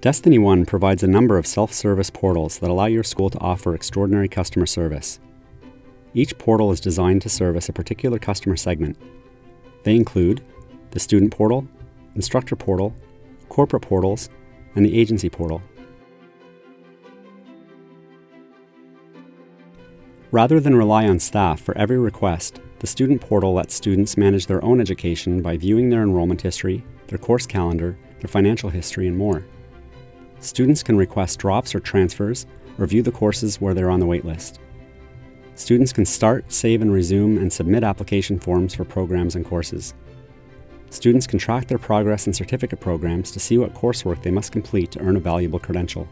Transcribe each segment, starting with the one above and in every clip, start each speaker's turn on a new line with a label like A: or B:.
A: Destiny One provides a number of self-service portals that allow your school to offer extraordinary customer service. Each portal is designed to service a particular customer segment. They include the Student Portal, Instructor Portal, Corporate Portals, and the Agency Portal. Rather than rely on staff for every request, the Student Portal lets students manage their own education by viewing their enrollment history, their course calendar, their financial history, and more. Students can request drops or transfers, or view the courses where they're on the waitlist. Students can start, save and resume, and submit application forms for programs and courses. Students can track their progress in certificate programs to see what coursework they must complete to earn a valuable credential.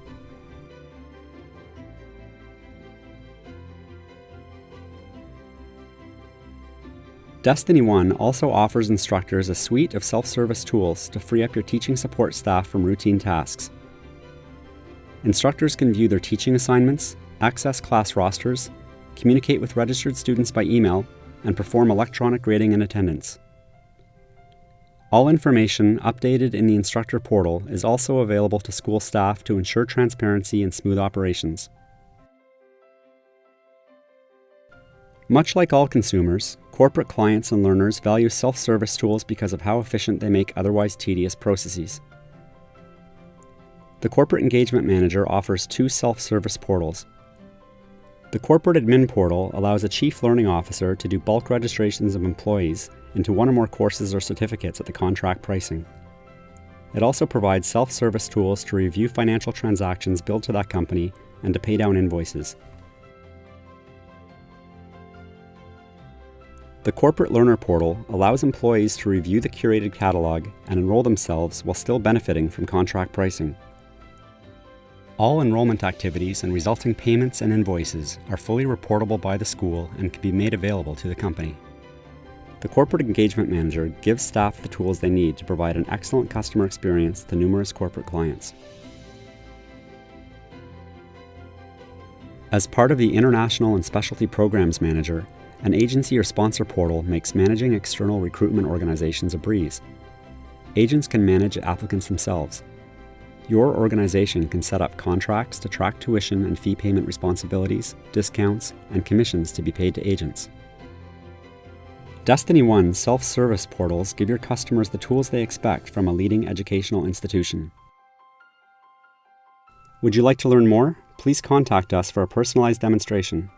A: Destiny One also offers instructors a suite of self-service tools to free up your teaching support staff from routine tasks. Instructors can view their teaching assignments, access class rosters, communicate with registered students by email, and perform electronic grading and attendance. All information updated in the instructor portal is also available to school staff to ensure transparency and smooth operations. Much like all consumers, corporate clients and learners value self-service tools because of how efficient they make otherwise tedious processes. The Corporate Engagement Manager offers two self-service portals. The Corporate Admin Portal allows a Chief Learning Officer to do bulk registrations of employees into one or more courses or certificates at the contract pricing. It also provides self-service tools to review financial transactions billed to that company and to pay down invoices. The Corporate Learner Portal allows employees to review the curated catalog and enroll themselves while still benefiting from contract pricing. All enrollment activities and resulting payments and invoices are fully reportable by the school and can be made available to the company. The Corporate Engagement Manager gives staff the tools they need to provide an excellent customer experience to numerous corporate clients. As part of the International and Specialty Programs Manager, an agency or sponsor portal makes managing external recruitment organizations a breeze. Agents can manage applicants themselves. Your organization can set up contracts to track tuition and fee payment responsibilities, discounts, and commissions to be paid to agents. Destiny One self-service portals give your customers the tools they expect from a leading educational institution. Would you like to learn more? Please contact us for a personalized demonstration.